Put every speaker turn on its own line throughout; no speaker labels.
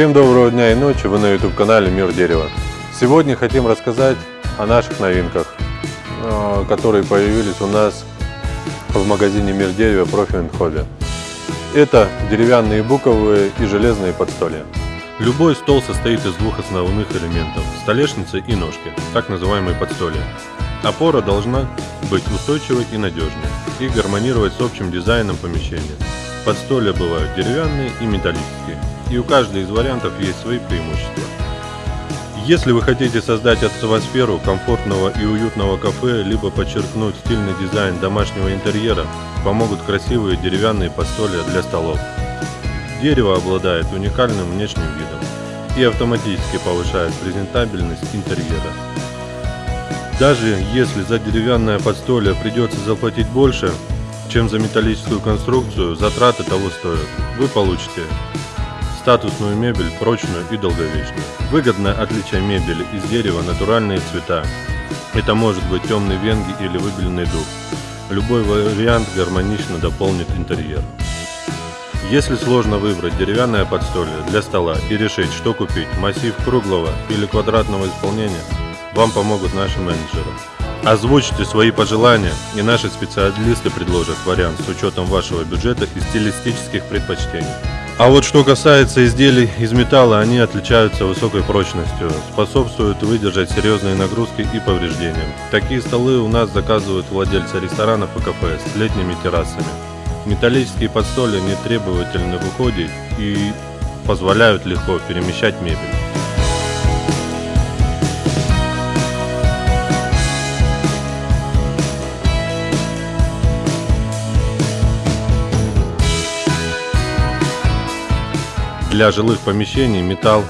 Всем доброго дня и ночи, вы на YouTube канале Мир Дерева. Сегодня хотим рассказать о наших новинках, э, которые появились у нас в магазине Мир Дерева Profi Hobby. Это деревянные буковые и железные подстолья.
Любой стол состоит из двух основных элементов – столешницы и ножки, так называемые подстолья. Опора должна быть устойчивой и надежной и гармонировать с общим дизайном помещения. Подстолья бывают деревянные и металлические, и у каждой из вариантов есть свои преимущества. Если вы хотите создать атмосферу комфортного и уютного кафе, либо подчеркнуть стильный дизайн домашнего интерьера, помогут красивые деревянные подстолья для столов. Дерево обладает уникальным внешним видом и автоматически повышает презентабельность интерьера. Даже если за деревянное подстолье придется заплатить больше, чем за металлическую конструкцию, затраты того стоят. Вы получите статусную мебель, прочную и долговечную. Выгодное отличие мебели из дерева натуральные цвета. Это может быть темный венги или выбеленный дуб. Любой вариант гармонично дополнит интерьер. Если сложно выбрать деревянное подстолье для стола и решить, что купить, массив круглого или квадратного исполнения, вам помогут наши менеджеры. Озвучьте свои пожелания, и наши специалисты предложат вариант с учетом вашего бюджета и стилистических предпочтений. А вот что касается изделий из металла, они отличаются высокой прочностью, способствуют выдержать серьезные нагрузки и повреждения. Такие столы у нас заказывают владельцы ресторанов и кафе с летними террасами. Металлические подстолья не требовательны в уходе и позволяют легко перемещать мебель. Для жилых помещений металл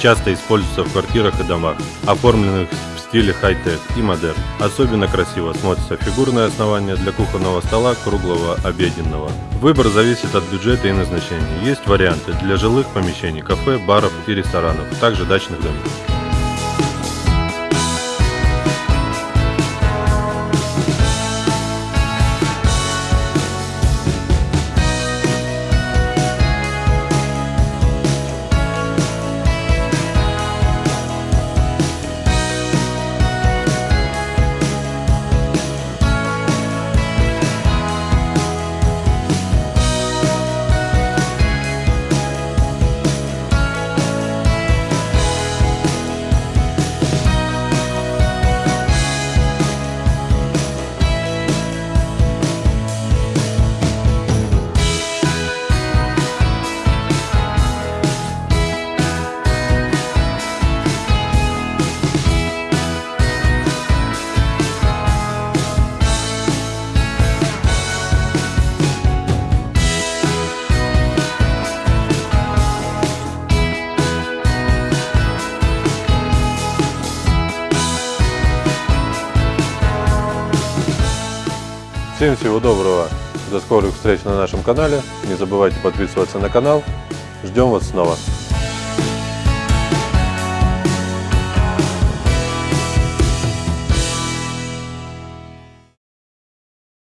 часто используется в квартирах и домах, оформленных стиле хай-тек и модерн. Особенно красиво смотрится фигурное основание для кухонного стола круглого обеденного. Выбор зависит от бюджета и назначения. Есть варианты для жилых помещений, кафе, баров и ресторанов, также дачных домов.
Всем всего доброго, до скорых встреч на нашем канале. Не забывайте подписываться на канал. Ждем вас снова.